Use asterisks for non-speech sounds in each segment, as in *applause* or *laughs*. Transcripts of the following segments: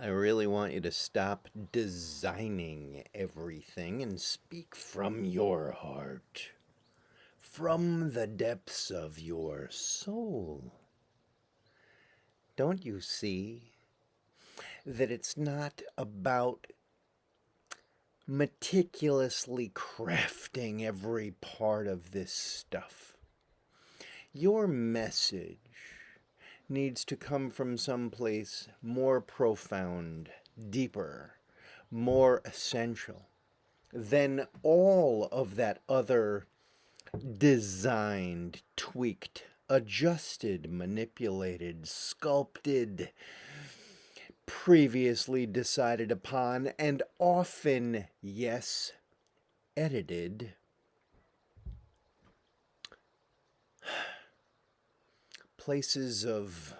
I really want you to stop designing everything and speak from your heart, from the depths of your soul. Don't you see that it's not about meticulously crafting every part of this stuff? Your message needs to come from someplace more profound, deeper, more essential than all of that other designed, tweaked, adjusted, manipulated, sculpted, previously decided upon, and often, yes, edited places of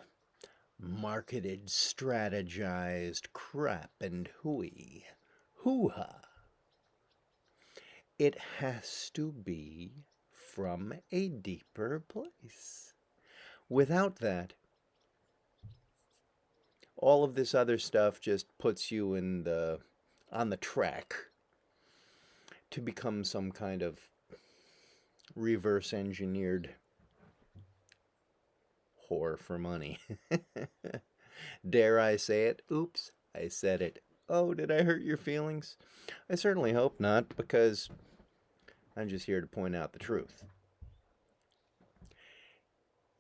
marketed, strategized crap and hooey, hoo-ha. It has to be from a deeper place. Without that, all of this other stuff just puts you in the on the track to become some kind of reverse engineered for money. *laughs* Dare I say it? Oops, I said it. Oh, did I hurt your feelings? I certainly hope not, because I'm just here to point out the truth.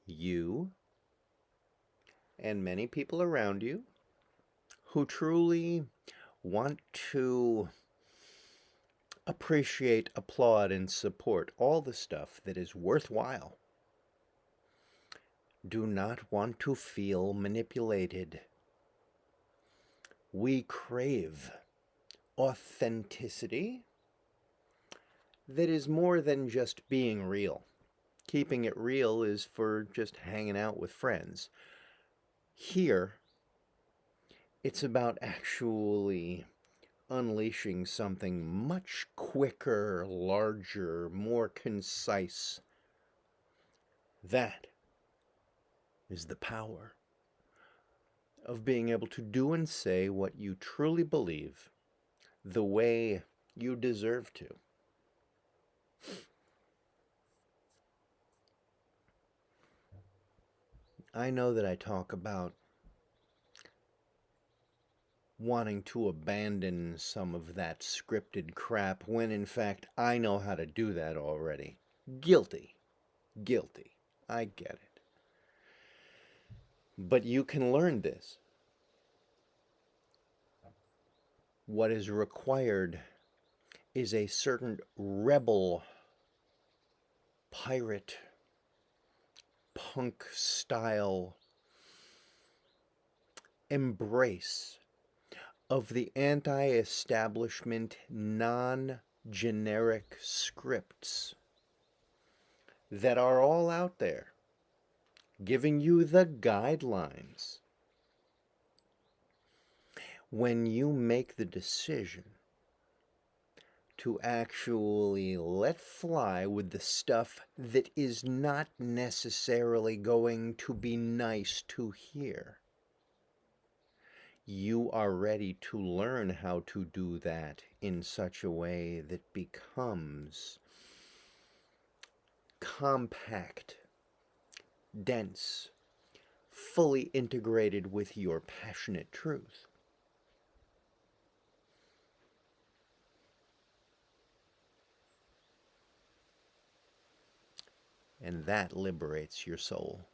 You and many people around you who truly want to appreciate, applaud, and support all the stuff that is worthwhile do not want to feel manipulated. We crave authenticity that is more than just being real. Keeping it real is for just hanging out with friends. Here, it's about actually unleashing something much quicker, larger, more concise. That is the power of being able to do and say what you truly believe the way you deserve to. I know that I talk about wanting to abandon some of that scripted crap when in fact I know how to do that already. Guilty. Guilty. I get it. But you can learn this. What is required is a certain rebel, pirate, punk style embrace of the anti establishment, non generic scripts that are all out there giving you the guidelines. When you make the decision to actually let fly with the stuff that is not necessarily going to be nice to hear, you are ready to learn how to do that in such a way that becomes compact dense, fully integrated with your passionate truth. And that liberates your soul.